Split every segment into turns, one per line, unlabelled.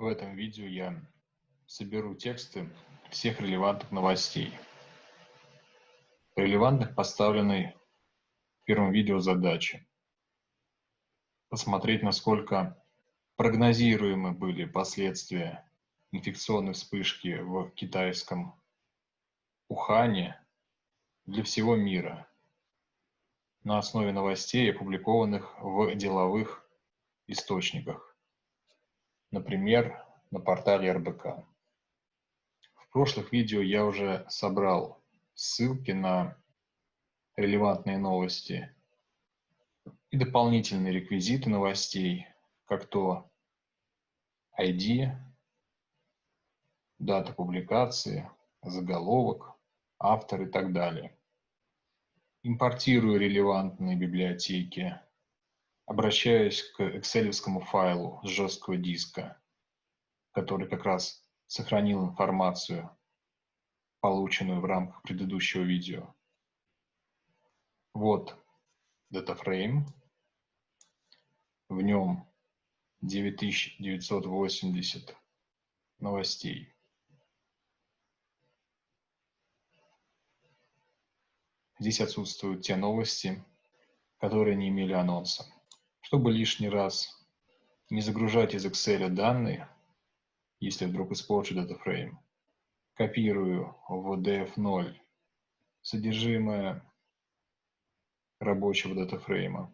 В этом видео я соберу тексты всех релевантных новостей. Релевантных поставленной в первом видео задачи. Посмотреть, насколько прогнозируемы были последствия инфекционной вспышки в китайском Ухане для всего мира на основе новостей, опубликованных в деловых источниках, например, на портале РБК. В прошлых видео я уже собрал ссылки на релевантные новости и дополнительные реквизиты новостей, как то ID, дата публикации, заголовок, автор и так далее. Импортирую релевантные библиотеки, обращаюсь к excel файлу с жесткого диска, который как раз сохранил информацию, полученную в рамках предыдущего видео. Вот датафрейм. В нем 9980 новостей. Здесь отсутствуют те новости, которые не имели анонса. Чтобы лишний раз не загружать из Excel данные, если вдруг испорчу датафрейм, копирую в df0 содержимое рабочего датафрейма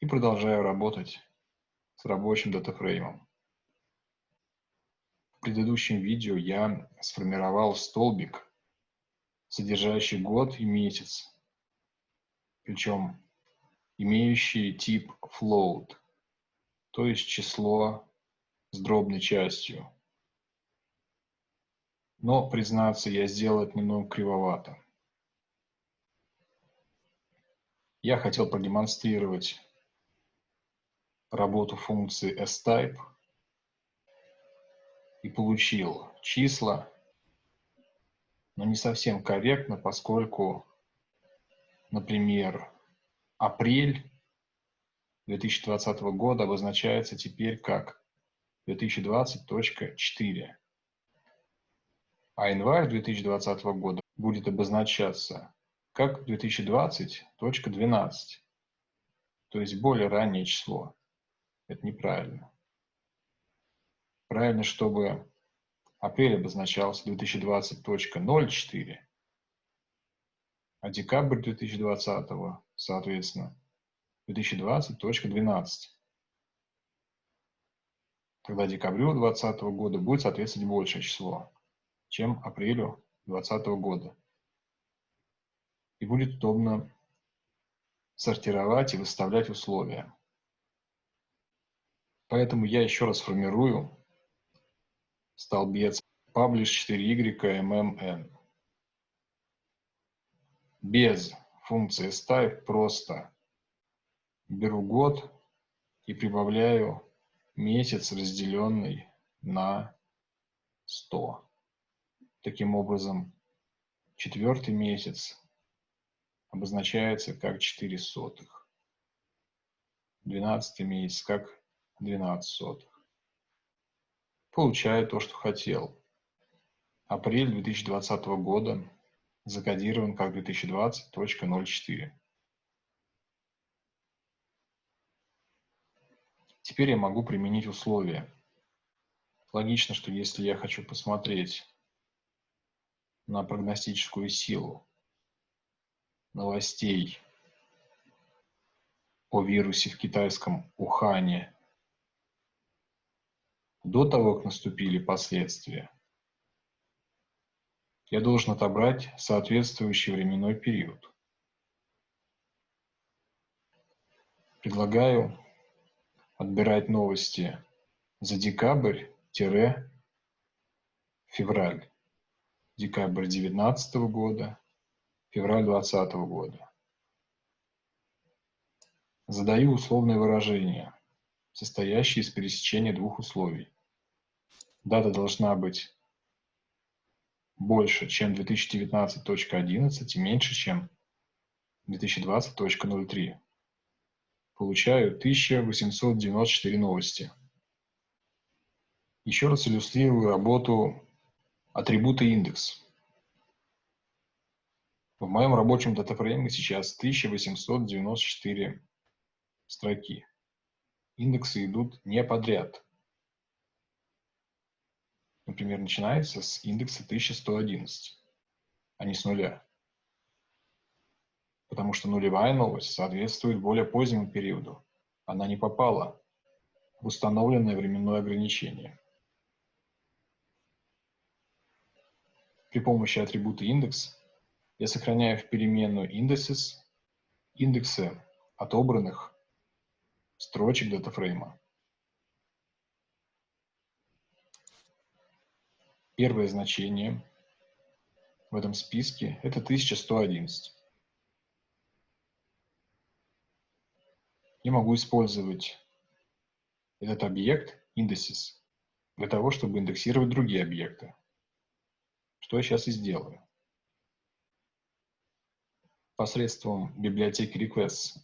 и продолжаю работать с рабочим датафреймом. В предыдущем видео я сформировал столбик, содержащий год и месяц, причем имеющий тип float, то есть число с дробной частью. Но, признаться, я сделал это немного кривовато. Я хотел продемонстрировать работу функции type и получил числа, но не совсем корректно, поскольку, например, апрель 2020 года обозначается теперь как 2020.4, а январь 2020 года будет обозначаться как 2020.12, то есть более раннее число. Это неправильно. Правильно, чтобы апрель обозначался 2020.04, а декабрь 2020, соответственно, 2020.12. Тогда декабрю 2020 года будет соответствовать большее число, чем апрелю 2020 года. И будет удобно сортировать и выставлять условия. Поэтому я еще раз формирую столбец publish 4y Без функции type просто беру год и прибавляю месяц, разделенный на 100. Таким образом, четвертый месяц обозначается как 4 сотых. Двенадцатый месяц как 12 сотых. Получаю то, что хотел. Апрель 2020 года закодирован как 2020.04. Теперь я могу применить условия. Логично, что если я хочу посмотреть на прогностическую силу новостей о вирусе в китайском Ухане до того, как наступили последствия, я должен отобрать соответствующий временной период. Предлагаю отбирать новости за декабрь-февраль. Декабрь 2019 года, февраль 2020 года. Задаю условное выражение, состоящее из пересечения двух условий. Дата должна быть больше, чем 2019.11 и меньше, чем 2020.03. Получаю 1894 новости. Еще раз иллюстрирую работу атрибута индекс. В моем рабочем датафрейме сейчас 1894 строки. Индексы идут не подряд. Например, начинается с индекса 1111, а не с нуля. Потому что нулевая новость соответствует более позднему периоду. Она не попала в установленное временное ограничение. При помощи атрибута индекс я сохраняю в переменную indices индексы отобранных строчек датафрейма. Первое значение в этом списке – это 1111. Я могу использовать этот объект indices для того, чтобы индексировать другие объекты. Что я сейчас и сделаю посредством библиотеки requests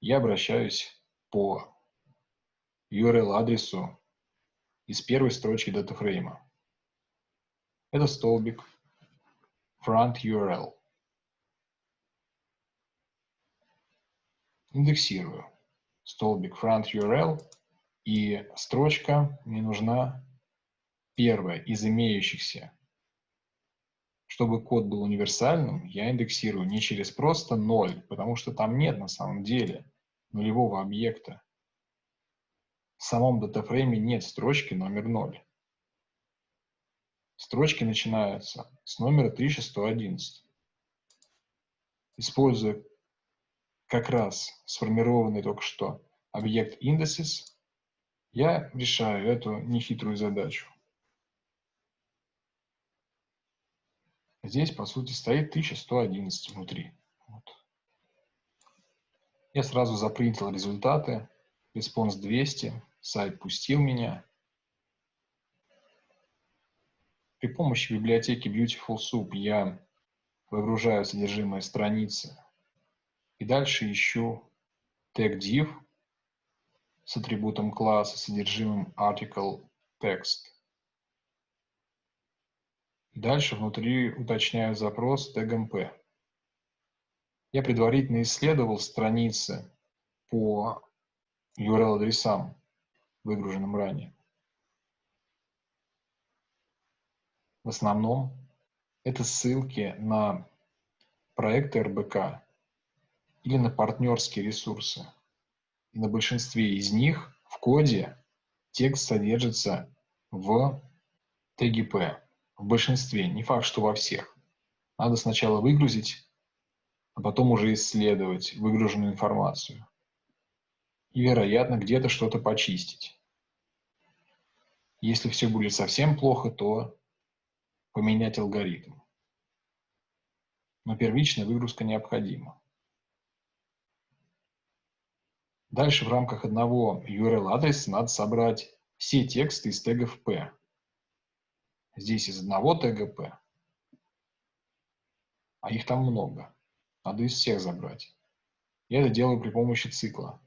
я обращаюсь по URL-адресу из первой строчки датафрейма. Это столбик front URL. Индексирую столбик front URL, и строчка мне нужна первая из имеющихся чтобы код был универсальным, я индексирую не через просто 0, потому что там нет на самом деле нулевого объекта. В самом датафрейме нет строчки номер 0. Строчки начинаются с номера 1111. Используя как раз сформированный только что объект indices, я решаю эту нехитрую задачу. Здесь, по сути, стоит 1111 внутри. Вот. Я сразу запринтил результаты. Респонс 200. Сайт пустил меня. При помощи библиотеки Beautiful Soup я выгружаю содержимое страницы. И дальше ищу тег div с атрибутом класса, содержимым article text. Дальше внутри уточняю запрос тегом P. Я предварительно исследовал страницы по URL-адресам, выгруженным ранее. В основном это ссылки на проекты РБК или на партнерские ресурсы. И на большинстве из них в коде текст содержится в P. В большинстве, не факт, что во всех. Надо сначала выгрузить, а потом уже исследовать выгруженную информацию. И, вероятно, где-то что-то почистить. Если все будет совсем плохо, то поменять алгоритм. Но первичная выгрузка необходима. Дальше в рамках одного URL-адреса надо собрать все тексты из тегов P. Здесь из одного ТГП, а их там много. Надо из всех забрать. Я это делаю при помощи цикла.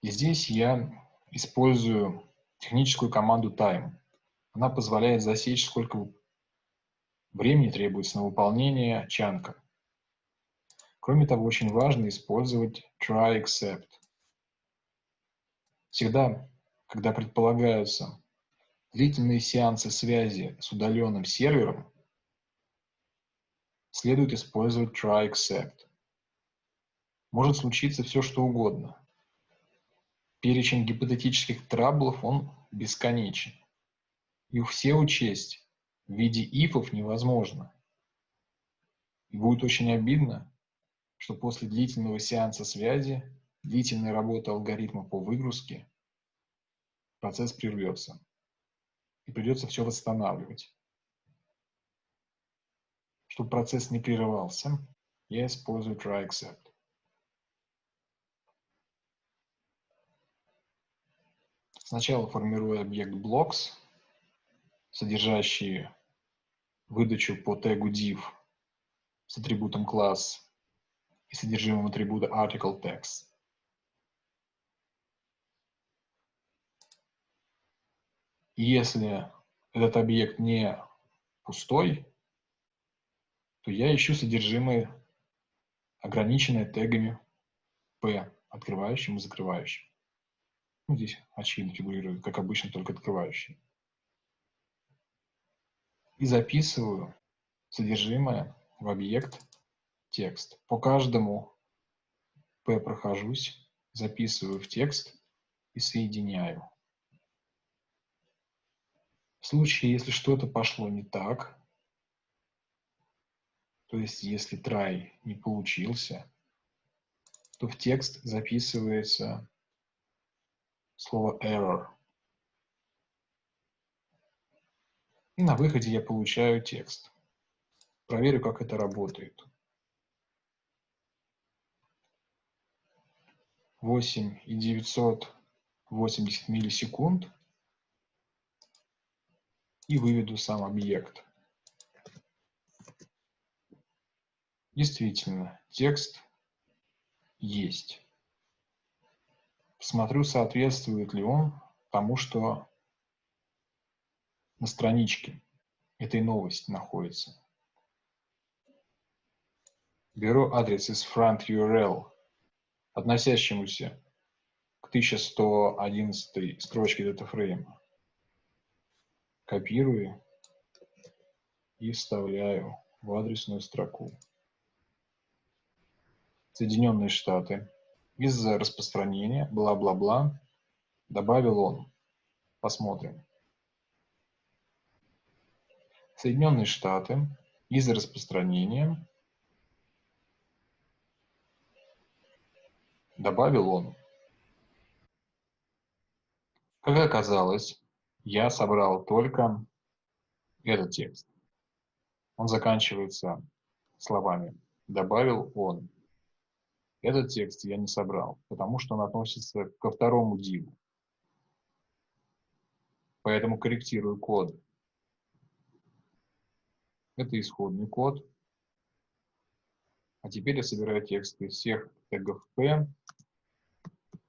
И здесь я использую техническую команду time. Она позволяет засечь, сколько времени требуется на выполнение чанка. Кроме того, очень важно использовать try except. Всегда, когда предполагаются длительные сеансы связи с удаленным сервером следует использовать try except. Может случиться все, что угодно. Перечень гипотетических траблов, он бесконечен. Их все учесть в виде ифов невозможно. И будет очень обидно, что после длительного сеанса связи, длительной работы алгоритма по выгрузке, процесс прервется и придется все восстанавливать. Чтобы процесс не прерывался, я использую try except. Сначала формирую объект blocks, содержащий выдачу по тегу div с атрибутом class и содержимым атрибута article text. если этот объект не пустой, то я ищу содержимое, ограниченное тегами P, открывающим и закрывающим. Ну, здесь очевидно фигурирует, как обычно, только открывающий. И записываю содержимое в объект текст. По каждому P прохожусь, записываю в текст и соединяю. В случае, если что-то пошло не так, то есть если try не получился, то в текст записывается слово error. И на выходе я получаю текст. Проверю, как это работает. 8 и 980 миллисекунд и выведу сам объект. Действительно, текст есть. Посмотрю, соответствует ли он тому, что на страничке этой новости находится. Беру адрес из front URL относящемуся к 1111 строчке датафрейма. Копирую и вставляю в адресную строку. Соединенные Штаты. Из-за распространения, бла-бла-бла, добавил он. Посмотрим. Соединенные Штаты. Из-за распространения добавил он. Как оказалось, я собрал только этот текст. Он заканчивается словами «добавил он». Этот текст я не собрал, потому что он относится ко второму диву. Поэтому корректирую код. Это исходный код. А теперь я собираю тексты всех тегов P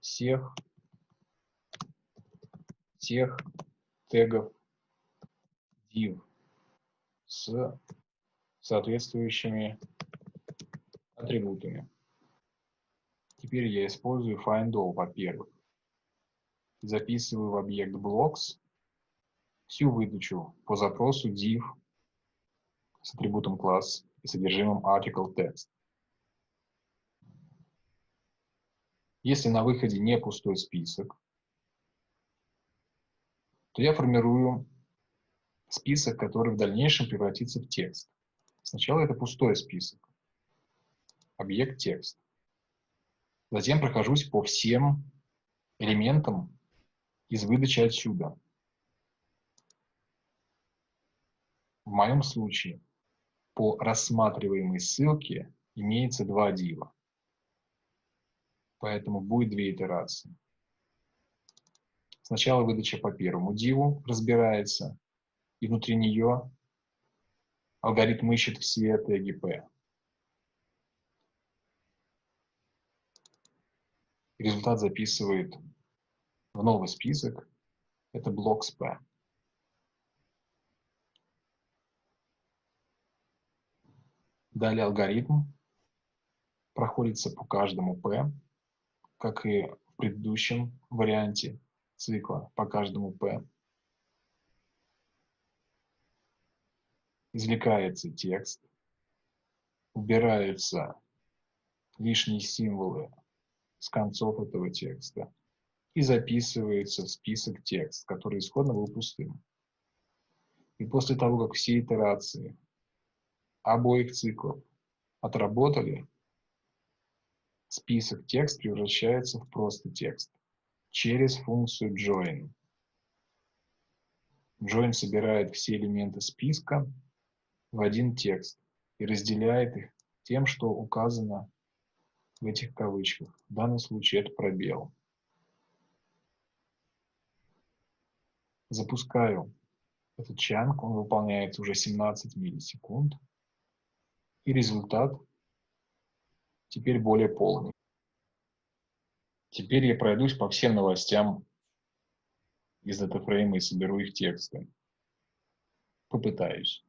всех, всех тегов div с соответствующими атрибутами. Теперь я использую findAll, во-первых. Записываю в объект blocks всю выдачу по запросу div с атрибутом класс и содержимым article text. Если на выходе не пустой список, то я формирую список, который в дальнейшем превратится в текст. Сначала это пустой список, объект текст. Затем прохожусь по всем элементам из выдачи отсюда. В моем случае по рассматриваемой ссылке имеется два дива поэтому будет две итерации. Сначала выдача по первому диву разбирается, и внутри нее алгоритм ищет все теги P. Результат записывает в новый список, это блок с P. Далее алгоритм проходится по каждому P как и в предыдущем варианте цикла по каждому P. Извлекается текст, убираются лишние символы с концов этого текста и записывается в список текст, который исходно был пустым. И после того, как все итерации обоих циклов отработали, список текст превращается в просто текст через функцию join. Join собирает все элементы списка в один текст и разделяет их тем, что указано в этих кавычках. В данном случае это пробел. Запускаю этот чанк, он выполняется уже 17 миллисекунд. И результат теперь более полный. Теперь я пройдусь по всем новостям из датафрейма и соберу их тексты. Попытаюсь.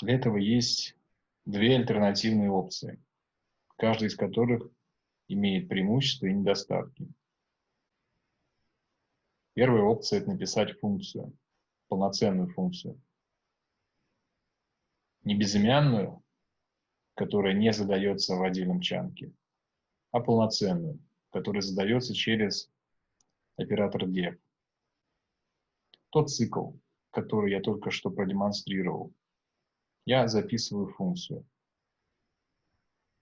Для этого есть две альтернативные опции, каждая из которых имеет преимущества и недостатки. Первая опция – это написать функцию, полноценную функцию. Не безымянную, которая не задается в отдельном чанке, а полноценную, которая задается через оператор def. Тот цикл, который я только что продемонстрировал, я записываю функцию.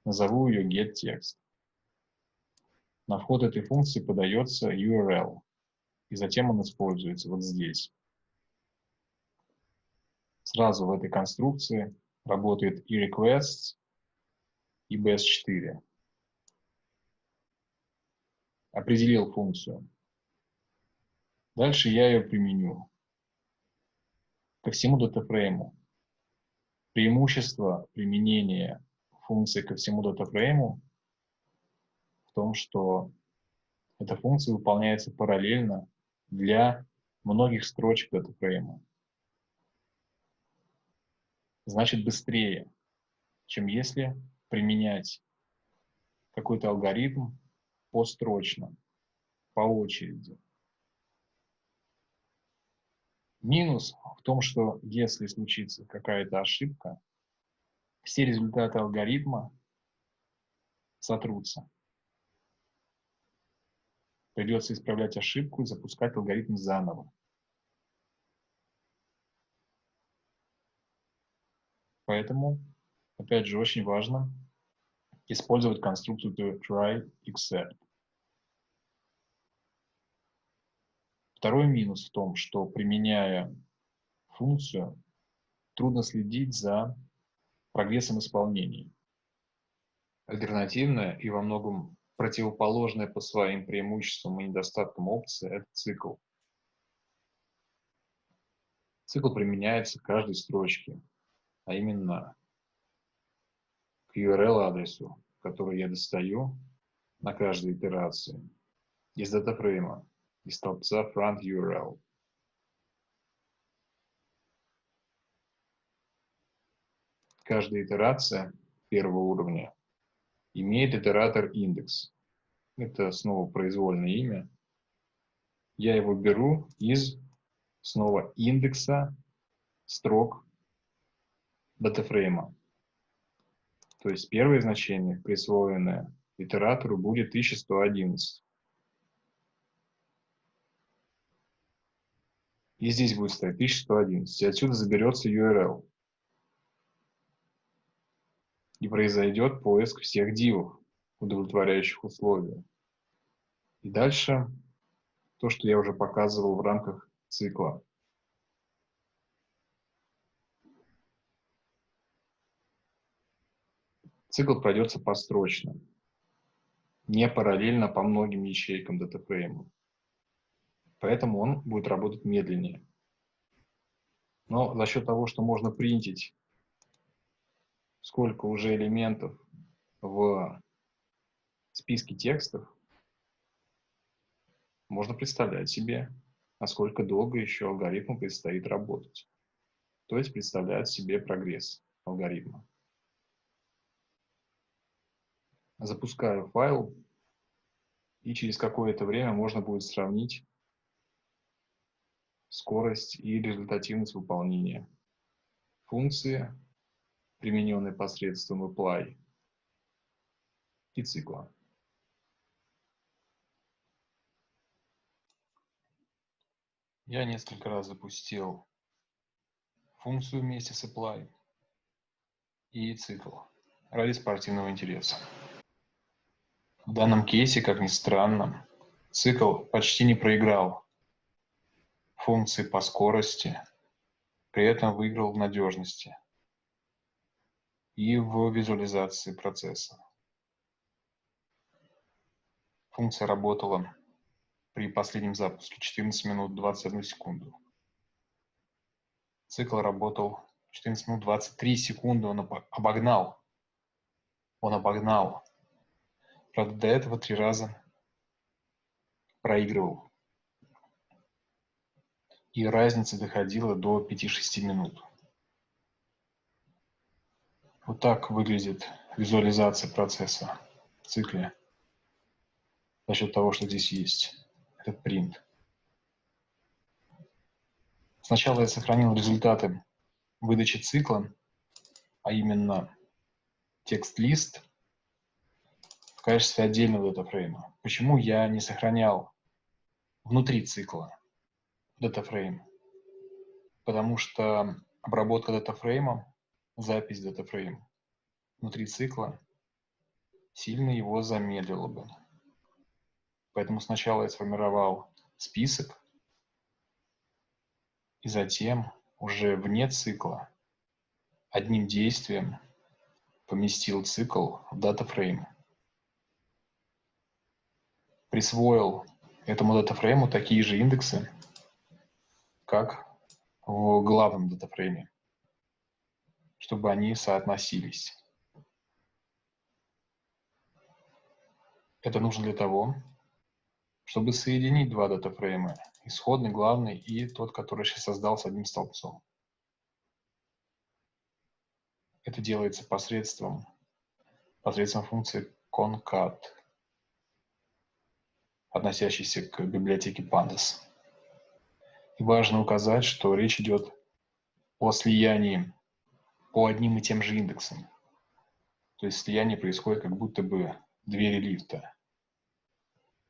Назову ее getText. На вход этой функции подается URL, и затем он используется вот здесь. Сразу в этой конструкции работает и requests, и bs4. Определил функцию. Дальше я ее применю ко всему датафрейму. Преимущество применения функции ко всему датафрейму в том, что эта функция выполняется параллельно для многих строчек датафрейма. Значит, быстрее, чем если применять какой-то алгоритм построчно, по очереди. Минус в том, что если случится какая-то ошибка, все результаты алгоритма сотрутся. Придется исправлять ошибку и запускать алгоритм заново. Поэтому, опять же, очень важно использовать конструкцию try except. Второй минус в том, что применяя функцию, трудно следить за прогрессом исполнения. Альтернативная и во многом противоположная по своим преимуществам и недостаткам опция – это цикл. Цикл применяется к каждой строчке, а именно к URL-адресу, который я достаю на каждой итерации из датафрейма из столбца front URL. Каждая итерация первого уровня имеет итератор индекс. Это снова произвольное имя. Я его беру из снова индекса строк датафрейма. То есть первое значение, присвоенное итератору, будет 1111. И здесь будет стоять 1111. И отсюда заберется URL. И произойдет поиск всех дивов, удовлетворяющих условия. И дальше то, что я уже показывал в рамках цикла. Цикл пройдется построчно, не параллельно по многим ячейкам датафрейма поэтому он будет работать медленнее. Но за счет того, что можно принтить сколько уже элементов в списке текстов, можно представлять себе, насколько долго еще алгоритму предстоит работать. То есть представлять себе прогресс алгоритма. Запускаю файл, и через какое-то время можно будет сравнить скорость и результативность выполнения. Функции, примененные посредством apply и цикла. Я несколько раз запустил функцию вместе с apply и цикл ради спортивного интереса. В данном кейсе, как ни странно, цикл почти не проиграл функции по скорости, при этом выиграл в надежности и в визуализации процесса. Функция работала при последнем запуске 14 минут 21 секунду. Цикл работал 14 минут 23 секунды, он обогнал. Он обогнал Правда, до этого три раза проигрывал. И разница доходила до 5-6 минут. Вот так выглядит визуализация процесса в цикле за счет того, что здесь есть этот принт. Сначала я сохранил результаты выдачи цикла, а именно текст-лист качестве отдельного датафрейма. Почему я не сохранял внутри цикла датафрейм? Потому что обработка датафрейма, запись датафрейма внутри цикла сильно его замедлила бы. Поэтому сначала я сформировал список, и затем уже вне цикла одним действием поместил цикл в датафрейм. Присвоил этому датафрейму такие же индексы, как в главном датафрейме, чтобы они соотносились. Это нужно для того, чтобы соединить два датафрейма, исходный, главный и тот, который сейчас создал с одним столбцом. Это делается посредством, посредством функции concat, относящейся к библиотеке pandas. И важно указать, что речь идет о слиянии по одним и тем же индексам. То есть слияние происходит как будто бы двери лифта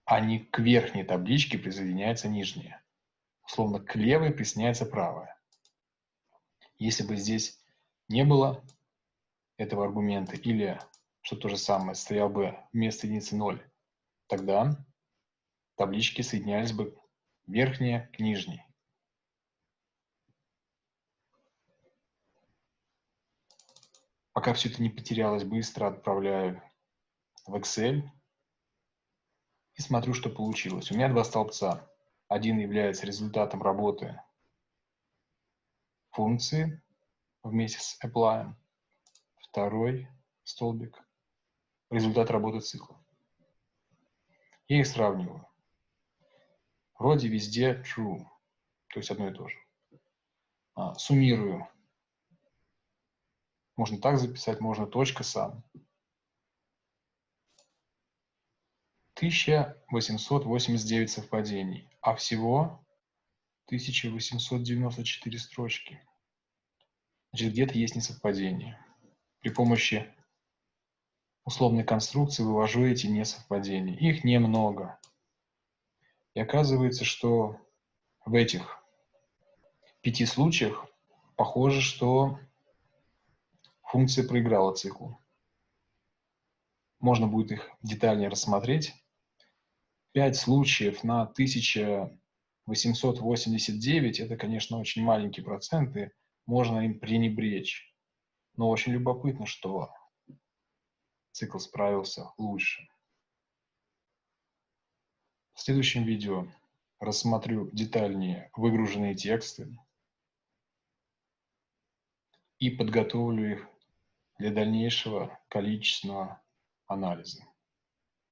а не к верхней табличке присоединяется нижняя. Условно, к левой присоединяется правая. Если бы здесь не было этого аргумента, или, что то же самое, стоял бы вместо единицы 0, тогда таблички соединялись бы верхняя к нижней. Пока все это не потерялось, быстро отправляю в Excel и смотрю, что получилось. У меня два столбца. Один является результатом работы функции вместе с apply. Второй столбик – результат работы цикла. Я их сравниваю. Вроде везде true, то есть одно и то же. А, суммирую. Можно так записать, можно точка сам. 1889 совпадений, а всего 1894 строчки. Значит, где-то есть несовпадение. При помощи условной конструкции вывожу эти несовпадения. Их немного. И оказывается, что в этих пяти случаях похоже, что функция проиграла циклу. Можно будет их детальнее рассмотреть 5 случаев на 1889 – это, конечно, очень маленькие проценты, можно им пренебречь. Но очень любопытно, что цикл справился лучше. В следующем видео рассмотрю детальнее выгруженные тексты и подготовлю их для дальнейшего количественного анализа.